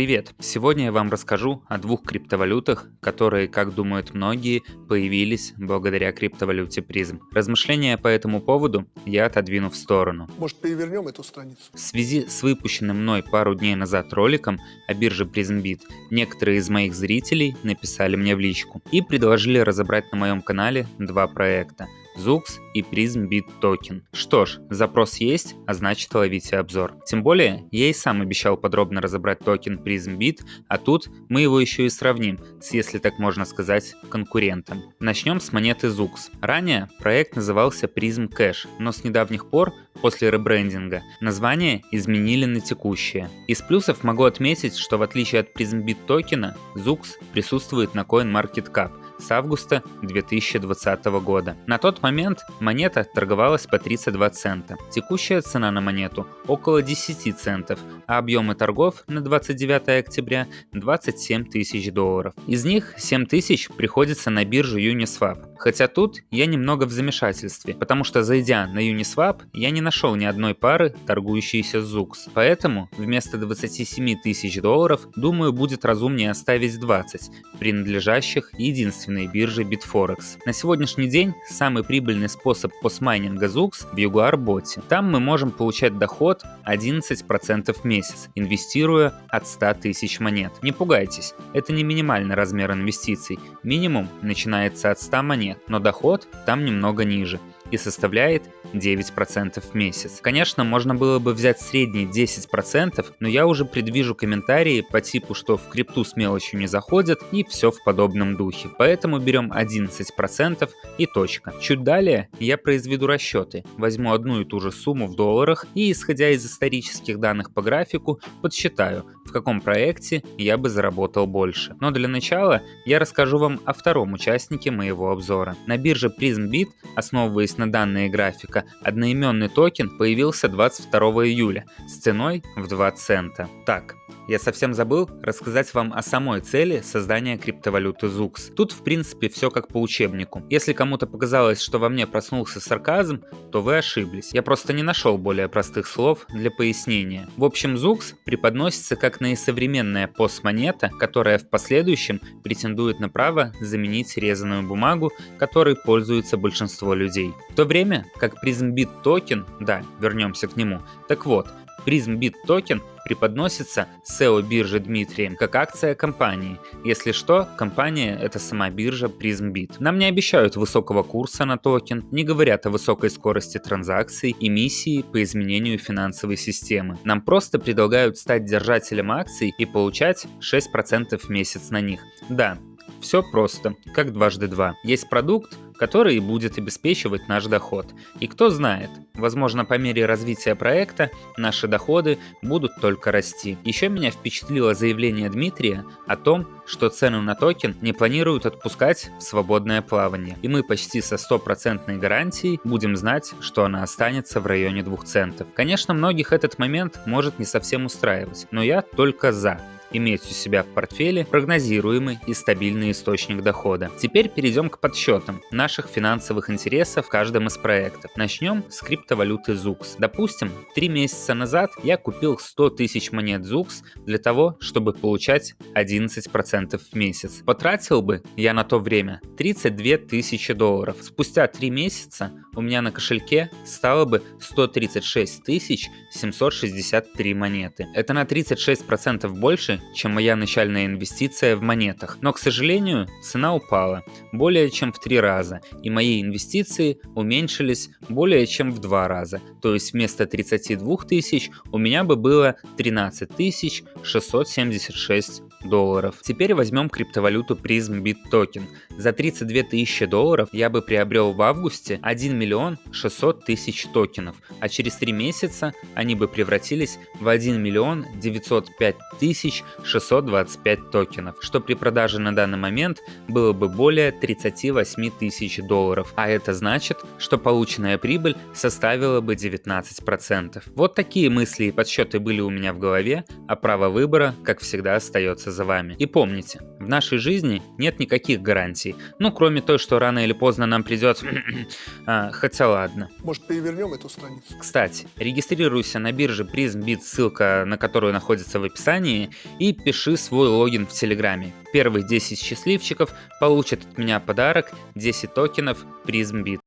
Привет! Сегодня я вам расскажу о двух криптовалютах, которые, как думают многие, появились благодаря криптовалюте Prizm. Размышления по этому поводу я отодвину в сторону. Может, перевернем эту страницу? В связи с выпущенным мной пару дней назад роликом о бирже PrizmBit, некоторые из моих зрителей написали мне в личку и предложили разобрать на моем канале два проекта – Zux и PrizmBit токен. Что ж, запрос есть, а значит ловите обзор. Тем более, я и сам обещал подробно разобрать токен PrizmBit, а тут мы его еще и сравним с, если так можно сказать, конкурентом. Начнем с монеты Zux. Ранее проект назывался Prism Cash, но с недавних пор, после ребрендинга, название изменили на текущее. Из плюсов могу отметить, что в отличие от PrismBit токена, Zux присутствует на CoinMarketCap, с августа 2020 года. На тот момент монета торговалась по 32 цента. Текущая цена на монету около 10 центов, а объемы торгов на 29 октября 27 тысяч долларов. Из них 7 тысяч приходится на биржу Uniswap. Хотя тут я немного в замешательстве, потому что зайдя на Uniswap, я не нашел ни одной пары, торгующейся ZUX. Поэтому вместо 27 тысяч долларов, думаю, будет разумнее оставить 20, принадлежащих единственной бирже Bitforex. На сегодняшний день самый прибыльный способ постмайнинга ZUX в Jaguar боте. Там мы можем получать доход 11% в месяц, инвестируя от 100 тысяч монет. Не пугайтесь, это не минимальный размер инвестиций. Минимум начинается от 100 монет, но доход там немного ниже и составляет 9% в месяц. Конечно, можно было бы взять средний 10%, но я уже предвижу комментарии по типу, что в крипту с мелочью не заходят и все в подобном духе. Поэтому берем 11% и точка. Чуть далее я произведу расчеты, возьму одну и ту же сумму в долларах и, исходя из исторических данных по графику, подсчитаю, в каком проекте я бы заработал больше. Но для начала я расскажу вам о втором участнике моего обзора. На бирже PrismBit, основываясь на данные графика, одноименный токен появился 22 июля с ценой в 2 цента. Так, я совсем забыл рассказать вам о самой цели создания криптовалюты ZUX. Тут в принципе все как по учебнику. Если кому-то показалось, что во мне проснулся сарказм, то вы ошиблись. Я просто не нашел более простых слов для пояснения. В общем, ZUX преподносится как наисовременная постмонета, которая в последующем претендует на право заменить резаную бумагу, которой пользуется большинство людей. В то время как PrizmBit токен, да, вернемся к нему, так вот, PrizmBit токен преподносится CEO биржи Дмитрием как акция компании. Если что, компания — это сама биржа PrizmBit. Нам не обещают высокого курса на токен, не говорят о высокой скорости транзакций и миссии по изменению финансовой системы. Нам просто предлагают стать держателем акций и получать 6% в месяц на них. Да, все просто, как дважды два. Есть продукт, который будет обеспечивать наш доход. И кто знает, возможно по мере развития проекта наши доходы будут только расти. Еще меня впечатлило заявление Дмитрия о том, что цену на токен не планируют отпускать в свободное плавание. И мы почти со стопроцентной гарантией будем знать, что она останется в районе 2 центов. Конечно, многих этот момент может не совсем устраивать, но я только за иметь у себя в портфеле прогнозируемый и стабильный источник дохода. Теперь перейдем к подсчетам наших финансовых интересов в каждом из проектов. Начнем с криптовалюты ZUX. Допустим, 3 месяца назад я купил 100 тысяч монет ZUX для того, чтобы получать 11% в месяц. Потратил бы я на то время 32 тысячи долларов. Спустя 3 месяца у меня на кошельке стало бы 136 763 монеты. Это на 36% больше, чем моя начальная инвестиция в монетах. Но, к сожалению, цена упала более чем в три раза, и мои инвестиции уменьшились более чем в два раза. То есть вместо 32 тысяч у меня бы было 13 676 долларов. Теперь возьмем криптовалюту Prism Bit Token. За 32 тысячи долларов я бы приобрел в августе 1 миллион 600 тысяч токенов, а через 3 месяца они бы превратились в 1 миллион 905 тысяч 625 токенов, что при продаже на данный момент было бы более 38 тысяч долларов, а это значит, что полученная прибыль составила бы 19%. Вот такие мысли и подсчеты были у меня в голове, а право выбора, как всегда, остается остается за вами. И помните, в нашей жизни нет никаких гарантий. Ну, кроме той, что рано или поздно нам придет... а, хотя ладно. Может, перевернем эту страницу? Кстати, регистрируйся на бирже PrismBit, ссылка на которую находится в описании, и пиши свой логин в Телеграме. Первых 10 счастливчиков получат от меня подарок 10 токенов PrismBit.